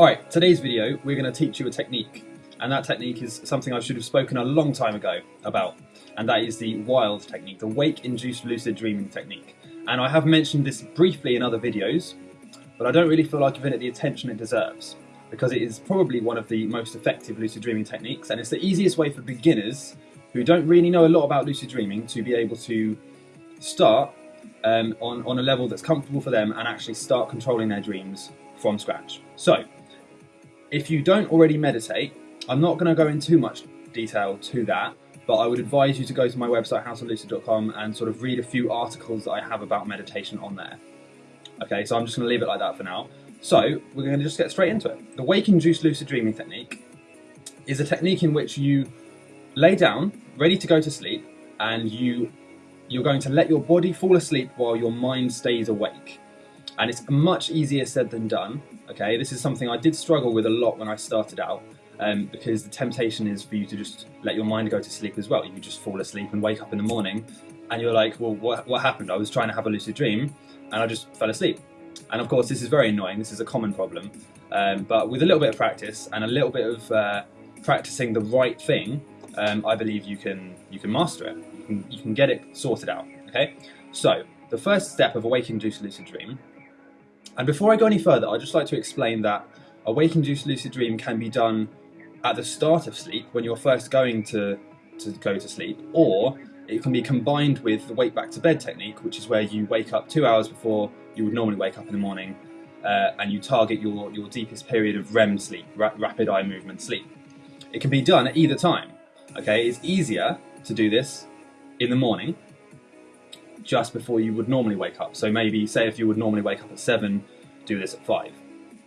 Alright, today's video we're going to teach you a technique and that technique is something I should have spoken a long time ago about and that is the WILD technique, the Wake Induced Lucid Dreaming technique. And I have mentioned this briefly in other videos but I don't really feel like giving it the attention it deserves because it is probably one of the most effective lucid dreaming techniques and it's the easiest way for beginners who don't really know a lot about lucid dreaming to be able to start um, on, on a level that's comfortable for them and actually start controlling their dreams from scratch. So, if you don't already meditate, I'm not going to go into too much detail to that, but I would advise you to go to my website howtolucid.com and sort of read a few articles that I have about meditation on there. Okay, so I'm just going to leave it like that for now. So, we're going to just get straight into it. The Wake Induced Lucid Dreaming technique is a technique in which you lay down, ready to go to sleep, and you you're going to let your body fall asleep while your mind stays awake. And it's much easier said than done. Okay, this is something I did struggle with a lot when I started out um, because the temptation is for you to just let your mind go to sleep as well. You just fall asleep and wake up in the morning and you're like, well, what, what happened? I was trying to have a lucid dream and I just fell asleep. And of course, this is very annoying. This is a common problem. Um, but with a little bit of practice and a little bit of uh, practicing the right thing, um, I believe you can you can master it can, you can get it sorted out, okay? So, the first step of a wake-induced lucid dream, and before I go any further, I'd just like to explain that a wake-induced lucid dream can be done at the start of sleep, when you're first going to, to go to sleep, or it can be combined with the wake back to bed technique, which is where you wake up two hours before you would normally wake up in the morning, uh, and you target your, your deepest period of REM sleep, ra rapid eye movement sleep. It can be done at either time. Okay, it's easier to do this in the morning just before you would normally wake up. So maybe, say if you would normally wake up at 7, do this at 5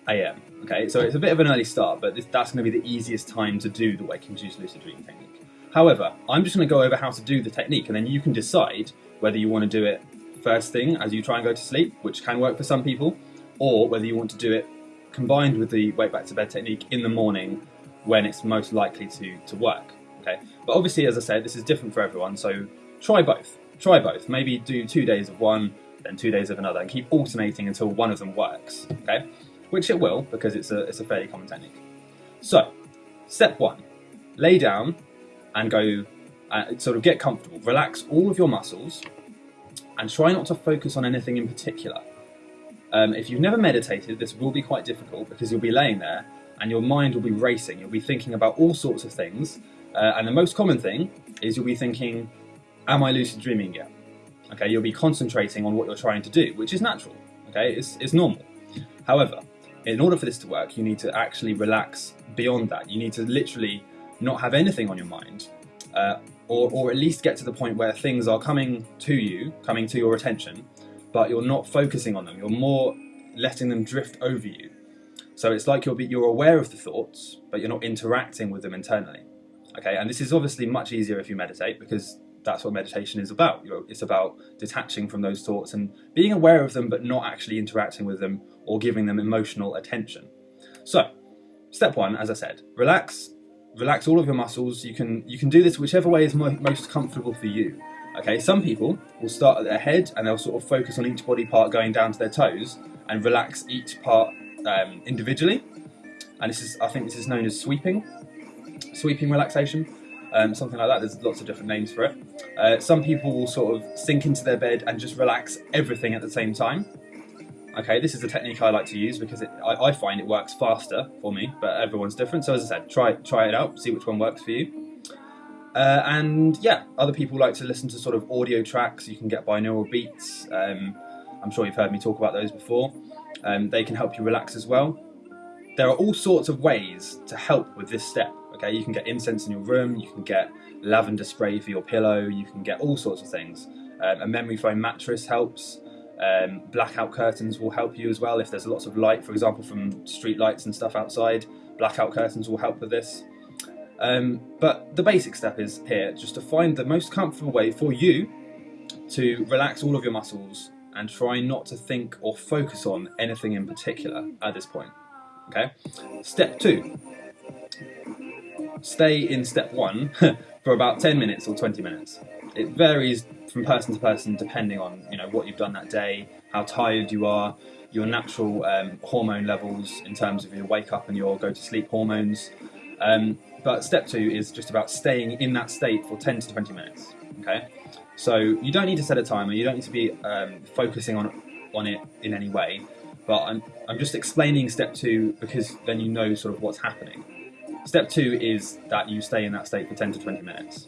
a.m. Okay, so it's a bit of an early start, but this, that's going to be the easiest time to do the Wake Induced Lucid Dream technique. However, I'm just going to go over how to do the technique and then you can decide whether you want to do it first thing as you try and go to sleep, which can work for some people, or whether you want to do it combined with the wake back to bed technique in the morning when it's most likely to, to work. Okay, but obviously, as I said, this is different for everyone, so try both. Try both. Maybe do two days of one, then two days of another, and keep alternating until one of them works. Okay, which it will because it's a it's a fairly common technique. So, step one: lay down and go. Uh, sort of get comfortable. Relax all of your muscles, and try not to focus on anything in particular. Um, if you've never meditated, this will be quite difficult because you'll be laying there and your mind will be racing. You'll be thinking about all sorts of things. Uh, and the most common thing is you'll be thinking, am I lucid dreaming yet? Okay, you'll be concentrating on what you're trying to do, which is natural. Okay, it's, it's normal. However, in order for this to work, you need to actually relax beyond that. You need to literally not have anything on your mind, uh, or, or at least get to the point where things are coming to you, coming to your attention, but you're not focusing on them. You're more letting them drift over you. So it's like you're, you're aware of the thoughts, but you're not interacting with them internally. Okay, and this is obviously much easier if you meditate because that's what meditation is about. It's about detaching from those thoughts and being aware of them but not actually interacting with them or giving them emotional attention. So, step one, as I said, relax, relax all of your muscles. You can you can do this whichever way is mo most comfortable for you. Okay, some people will start at their head and they'll sort of focus on each body part going down to their toes and relax each part um, individually. And this is, I think this is known as sweeping, sweeping relaxation um, something like that. There's lots of different names for it. Uh, some people will sort of sink into their bed and just relax everything at the same time. Okay, this is a technique I like to use because it, I, I, find it works faster for me, but everyone's different. So as I said, try try it out, see which one works for you. Uh, and yeah, other people like to listen to sort of audio tracks. You can get binaural beats. Um, I'm sure you've heard me talk about those before. Um, they can help you relax as well. There are all sorts of ways to help with this step. Okay, you can get incense in your room, you can get lavender spray for your pillow, you can get all sorts of things. Um, a memory foam mattress helps. Um, blackout curtains will help you as well if there's lots of light, for example, from street lights and stuff outside. Blackout curtains will help with this. Um, but the basic step is here, just to find the most comfortable way for you to relax all of your muscles and try not to think or focus on anything in particular at this point. Okay. Step two, stay in step one for about 10 minutes or 20 minutes. It varies from person to person depending on you know what you've done that day, how tired you are, your natural um, hormone levels in terms of your wake up and your go to sleep hormones. Um, but step two is just about staying in that state for 10 to 20 minutes. Okay, so you don't need to set a timer. You don't need to be um, focusing on on it in any way. But I'm I'm just explaining step two because then you know sort of what's happening. Step two is that you stay in that state for 10 to 20 minutes.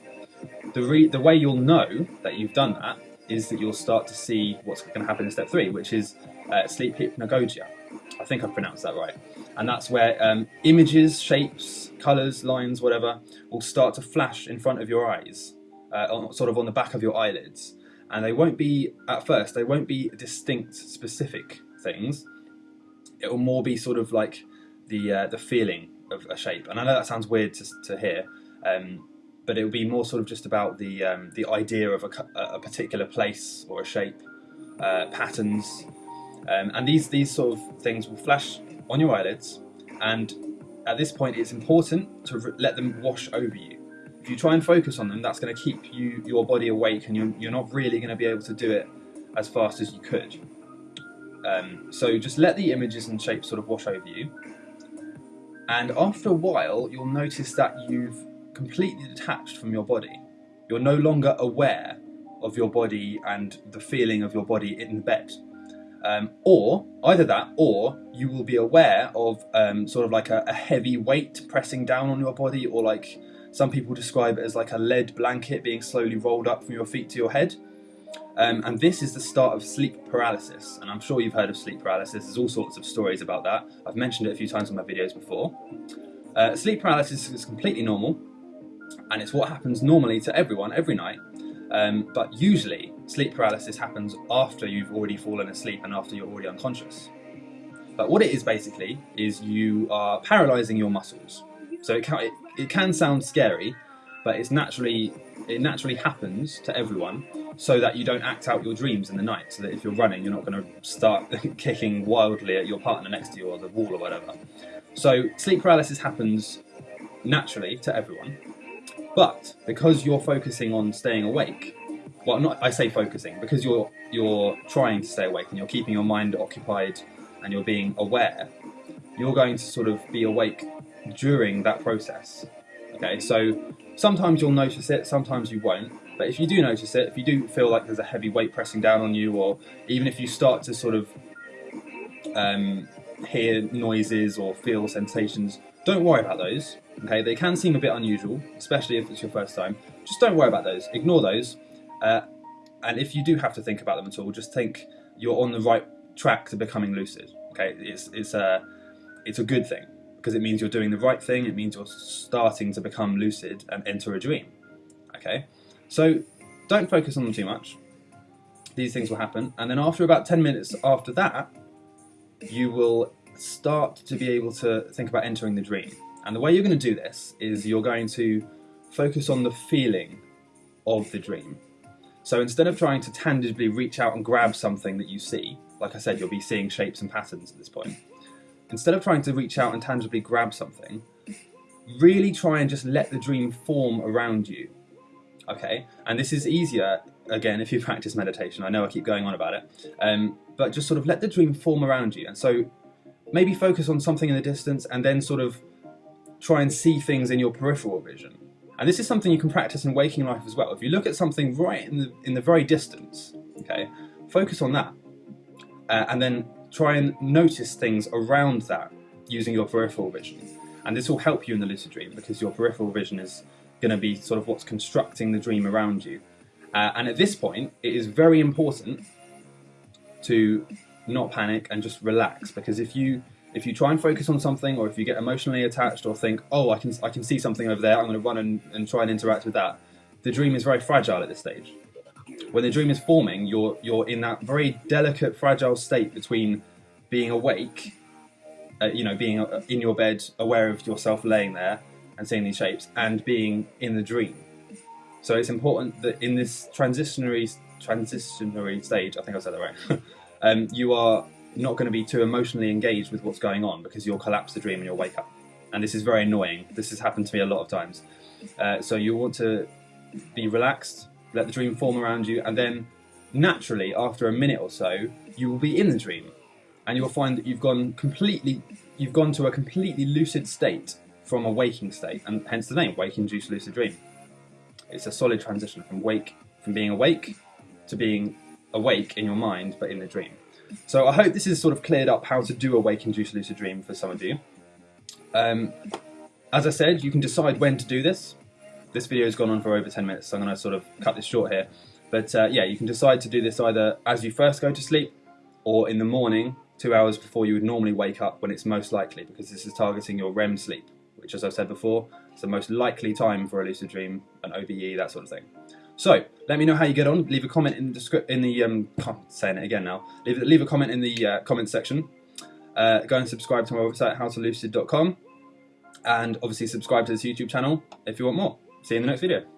The, the way you'll know that you've done that is that you'll start to see what's going to happen in step three, which is uh, sleep hypnagogia. I think I've pronounced that right. And that's where um, images, shapes, colours, lines, whatever, will start to flash in front of your eyes, uh, on, sort of on the back of your eyelids. And they won't be, at first, they won't be distinct, specific things. It will more be sort of like the uh, the feeling of a shape. And I know that sounds weird to, to hear, um, but it will be more sort of just about the um, the idea of a, a, particular place or a shape, uh, patterns, um, and these these sort of things will flash on your eyelids. And at this point, it's important to let them wash over you. If you try and focus on them, that's going to keep you your body awake, and you're, you're not really going to be able to do it as fast as you could. Um, so just let the images and shapes sort of wash over you and after a while, you'll notice that you've completely detached from your body. You're no longer aware of your body and the feeling of your body in the bed. Um, or either that, or you will be aware of um, sort of like a, a, heavy weight pressing down on your body, or like some people describe it as like a lead blanket being slowly rolled up from your feet to your head. Um, and this is the start of sleep paralysis. And I'm sure you've heard of sleep paralysis. There's all sorts of stories about that. I've mentioned it a few times in my videos before. Uh, sleep paralysis is completely normal, and it's what happens normally to everyone every night. Um, but usually, sleep paralysis happens after you've already fallen asleep and after you're already unconscious. But what it is basically is you are paralyzing your muscles. So it can, it, it can sound scary, but it's naturally it naturally happens to everyone so that you don't act out your dreams in the night so that if you're running you're not going to start kicking wildly at your partner next to you or the wall or whatever. So sleep paralysis happens naturally to everyone but because you're focusing on staying awake well not i say focusing because you're you're trying to stay awake and you're keeping your mind occupied and you're being aware you're going to sort of be awake during that process okay so Sometimes you'll notice it, sometimes you won't. But if you do notice it, if you do feel like there's a heavy weight pressing down on you, or even if you start to sort of um, hear noises or feel sensations, don't worry about those. Okay, they can seem a bit unusual, especially if it's your first time. Just don't worry about those. Ignore those. Uh, and if you do have to think about them at all, just think you're on the right track to becoming lucid. Okay, it's it's a it's a good thing because it means you're doing the right thing, it means you're starting to become lucid and enter a dream. Okay? So don't focus on them too much. These things will happen, and then after about 10 minutes after that, you will start to be able to think about entering the dream. And the way you're going to do this is you're going to focus on the feeling of the dream. So instead of trying to tangibly reach out and grab something that you see, like I said, you'll be seeing shapes and patterns at this point instead of trying to reach out and tangibly grab something, really try and just let the dream form around you. Okay, and this is easier again if you practice meditation. I know I keep going on about it, um, but just sort of let the dream form around you. And so maybe focus on something in the distance and then sort of try and see things in your peripheral vision. And this is something you can practice in waking life as well. If you look at something right in the in the very distance, okay, focus on that, uh, and then try and notice things around that using your peripheral vision. And this will help you in the lucid dream because your peripheral vision is going to be sort of what's constructing the dream around you. Uh, and at this point, it is very important to not panic and just relax because if you if you try and focus on something or if you get emotionally attached or think, oh, I can, I can see something over there, I'm going to run and, and try and interact with that, the dream is very fragile at this stage when the dream is forming, you're you're in that very delicate, fragile state between being awake, uh, you know, being uh, in your bed, aware of yourself laying there and seeing these shapes, and being in the dream. So it's important that in this transitionary transitionary stage, I think I said that right. um, you are not going to be too emotionally engaged with what's going on because you'll collapse the dream and you'll wake up. And this is very annoying. This has happened to me a lot of times. Uh, so you want to be relaxed, let the dream form around you, and then naturally, after a minute or so, you will be in the dream, and you'll find that you've gone completely, you've gone to a completely lucid state from a waking state, and hence the name, wake-induced lucid dream. It's a solid transition from wake, from being awake to being awake in your mind, but in the dream. So I hope this has sort of cleared up how to do a wake-induced lucid dream for some of you. Um, as I said, you can decide when to do this. This video has gone on for over 10 minutes, so I'm going to sort of cut this short here. But uh, yeah, you can decide to do this either as you first go to sleep or in the morning, two hours before you would normally wake up when it's most likely, because this is targeting your REM sleep, which, as I've said before, is the most likely time for a lucid dream, an OBE, that sort of thing. So let me know how you get on. Leave a comment in the in the um, saying it again now. Leave, leave a comment in the uh, comment section. Uh, go and subscribe to my website howtolucid.com, and obviously subscribe to this YouTube channel if you want more. See you in the next video.